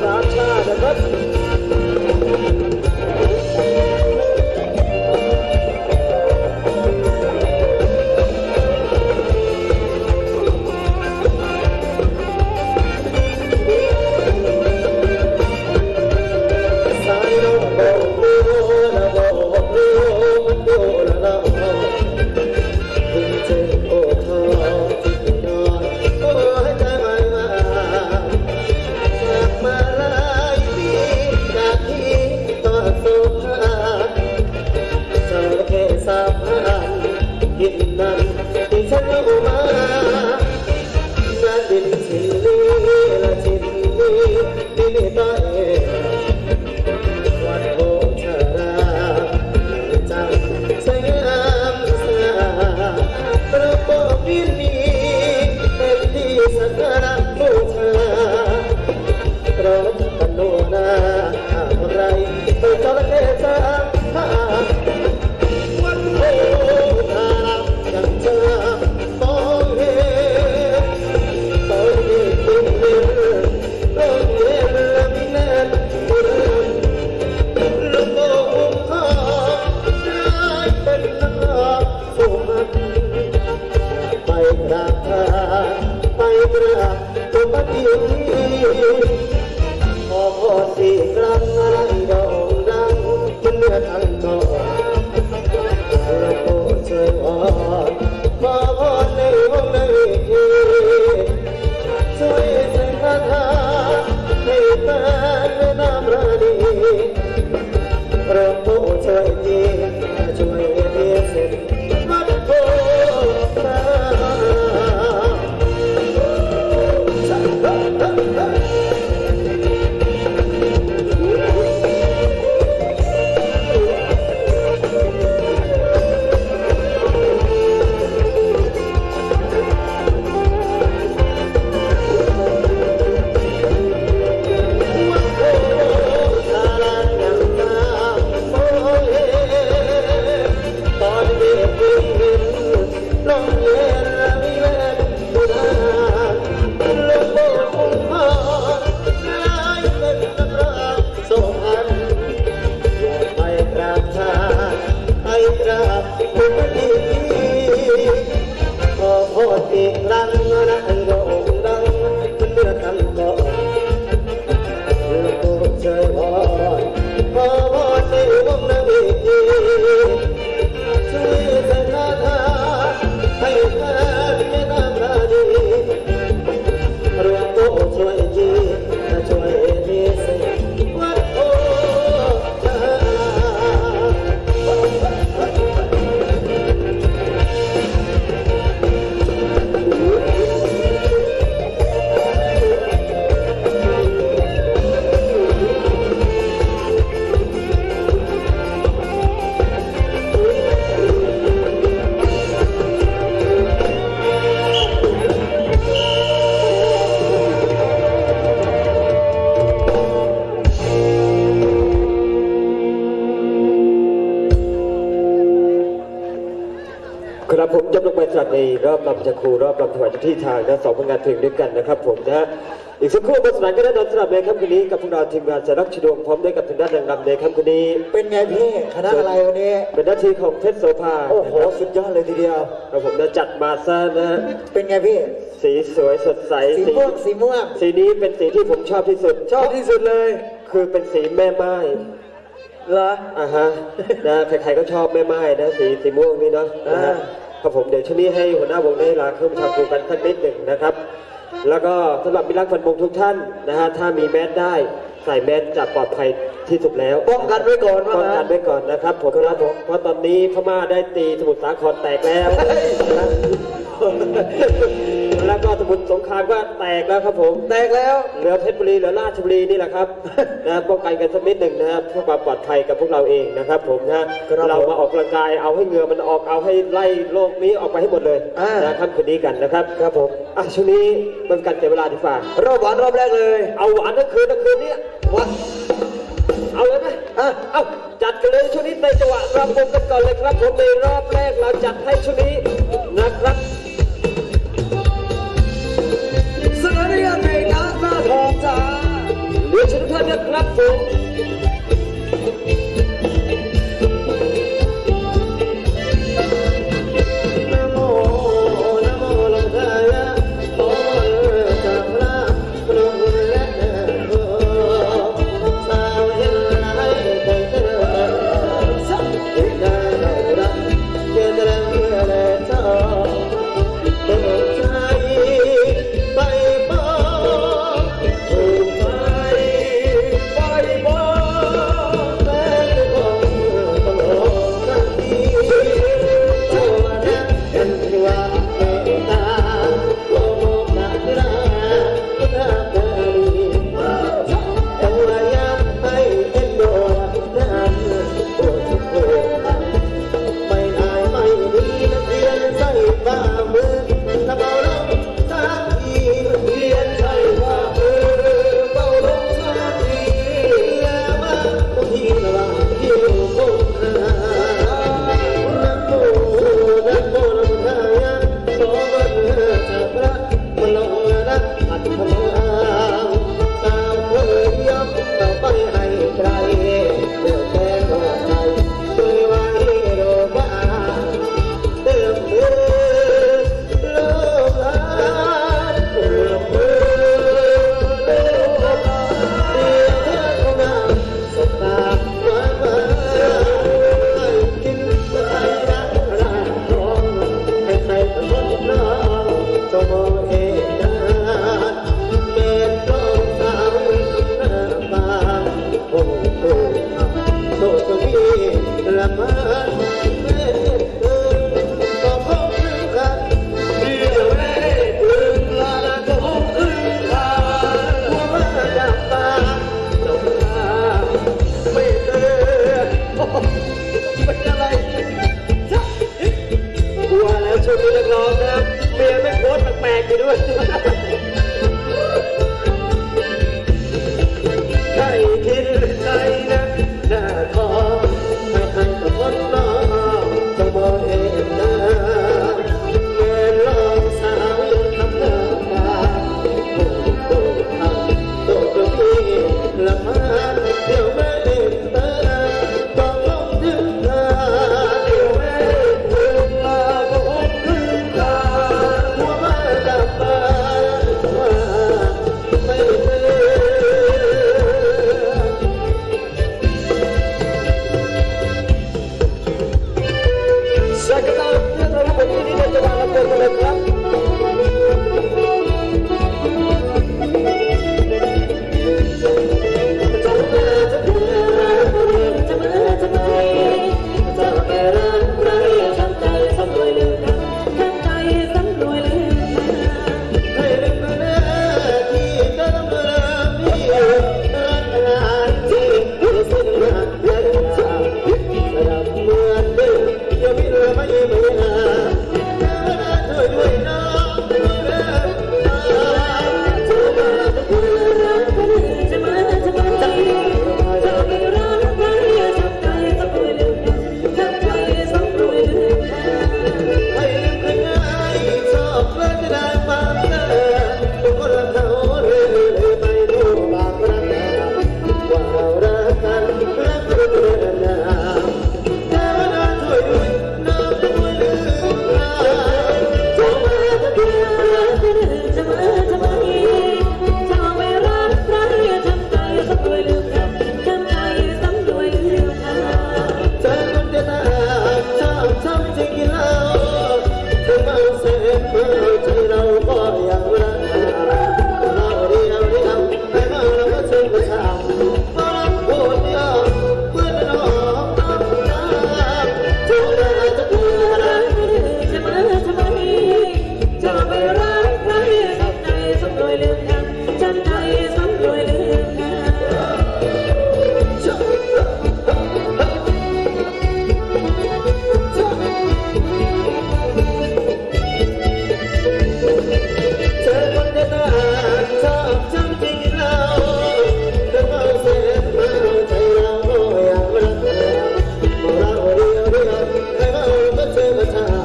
ให้ใน ลงไปสลัดในรอบลำจะครูรอบลำถวายเจ้าที่ทางและสองผลงานเพลงด้วยกันนะครับผมนะฮะอีกสักครู่บทสนานก็ได้นอนสำหรับในค่ำคืนนี้กับพวกเราทีมงานสารักชดวงพร้อมด้วยกับทางด้านนางรำในค่ำคืนนี้ เป็นไงพี่คณะอะไรวันนี้ เป็นหน้าที่ของเพชรโสภาโอ้โหสุดยอดเลยทีเดียวครับผมจะจัดมาซะนะฮะเป็นไงพี่สีสวยสดใสสีม่วงสีม่วงสีนี้เป็นสีที่ผมชอบที่สุด ชอบที่สุดเลย คือเป็นสีแม่ไม้เหรออ่าฮะนะใครๆก็ชอบแม่ไม้นะสีสีม่วงนี่เนาะนะฮะอ่า ครับผมเดี๋ยวช่วงนี้ให้หัวหน้าวงได้ลาเครื่องประชาครูกันสักนิดหนึ่งนะครับ แล้วก็สำหรับมิตรรักฟันวงทุกท่านนะฮะถ้ามีแมสได้ใส่แมสจะปลอดภัยที่สุดแล้วป้องกันไว้ก่อนว่าป้องงั้กันนไว้ก่อนนะครับผมครับผมเพราะตอนนี้พม่าได้ตีสมุทรสาครแตกแล้วนะแล้วก็สมุทรสงครามก็แตกแล้วครับผมแตกแล้ว เหลือเพชรบุรีเหลือราชบุรีนี่แหละครับ นะป้องกันกันสักนิดหนึ่งนะครับเพื่อความปลอดภัยกับพวกเราเองนะครับ ผมนะครับเรามาออกกำลังกายเอาให้เหงื่อมันออกเอาให้ไล่โรคนี้ออกไปให้หมดเลยอ่านนะครับคืนนี้กันนะครับครับผมอะช่วงนี้เป็นการเสียเวลาดีกว่ารอบหวานรอบแรกเลย เอาหวานทั้งคืนทั้งคืนเนี้ยวัดเอาเลยไหมอะเอาจัดกันเลยช่วงนี้ในจังหวะรำวงกันก่อนเลยครับผมในรอบแรกเราจัดให้ช่วงนี้นะครับ ท่ ลองนะเมียไม่โพสต์แปลกๆไปด้วยใครคิดใครนะหน้าทองไม่ใครก็พ้น the time.